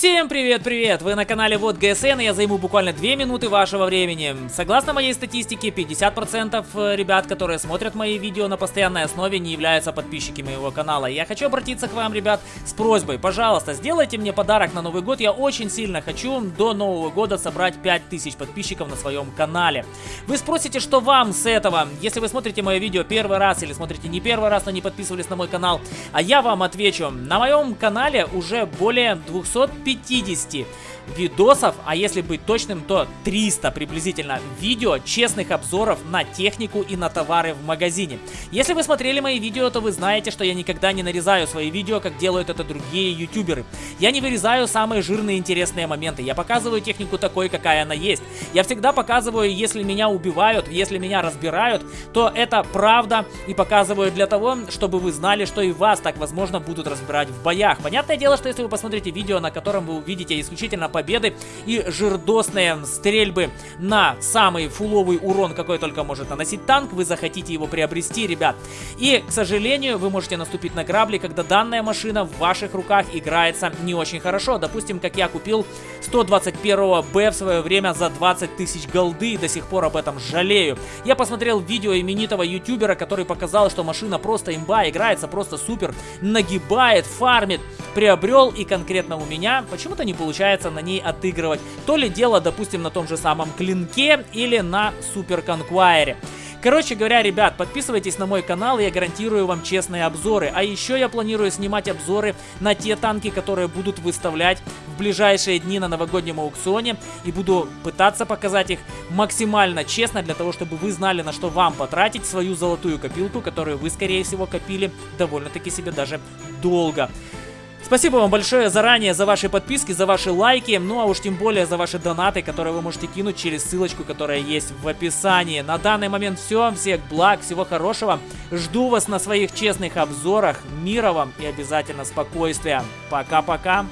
Всем привет-привет! Вы на канале Вот ГСН, и я займу буквально 2 минуты вашего времени. Согласно моей статистике, 50% э, ребят, которые смотрят мои видео на постоянной основе, не являются подписчиками моего канала. Я хочу обратиться к вам, ребят, с просьбой, пожалуйста, сделайте мне подарок на Новый год. Я очень сильно хочу до Нового года собрать 5000 подписчиков на своем канале. Вы спросите, что вам с этого? Если вы смотрите мое видео первый раз или смотрите не первый раз, но не подписывались на мой канал, а я вам отвечу. На моем канале уже более 200 50 видосов, а если быть точным, то 300 приблизительно видео честных обзоров на технику и на товары в магазине. Если вы смотрели мои видео, то вы знаете, что я никогда не нарезаю свои видео, как делают это другие ютуберы. Я не вырезаю самые жирные интересные моменты, я показываю технику такой, какая она есть. Я всегда показываю, если меня убивают, если меня разбирают, то это правда и показываю для того, чтобы вы знали, что и вас так возможно будут разбирать в боях. Понятное дело, что если вы посмотрите видео, на котором вы увидите исключительно победы и жирдосные стрельбы на самый фуловый урон, какой только может наносить танк, вы захотите его приобрести, ребят. И, к сожалению, вы можете наступить на грабли, когда данная машина в ваших руках играется не очень хорошо. Допустим, как я купил 121 Б в свое время за 20 тысяч голды и до сих пор об этом жалею. Я посмотрел видео именитого ютубера, который показал, что машина просто имба, играется просто супер, нагибает, фармит, приобрел и конкретно у меня почему-то не получается на ней отыгрывать. То ли дело, допустим, на том же самом клинке или на супер конквайре. Короче говоря, ребят, подписывайтесь на мой канал, я гарантирую вам честные обзоры. А еще я планирую снимать обзоры на те танки, которые будут выставлять в ближайшие дни на новогоднем аукционе. И буду пытаться показать их максимально честно, для того, чтобы вы знали, на что вам потратить свою золотую копилку, которую вы, скорее всего, копили довольно-таки себе даже долго. Спасибо вам большое заранее за ваши подписки, за ваши лайки, ну а уж тем более за ваши донаты, которые вы можете кинуть через ссылочку, которая есть в описании. На данный момент все, всех благ, всего хорошего. Жду вас на своих честных обзорах. Мира вам и обязательно спокойствия. Пока-пока.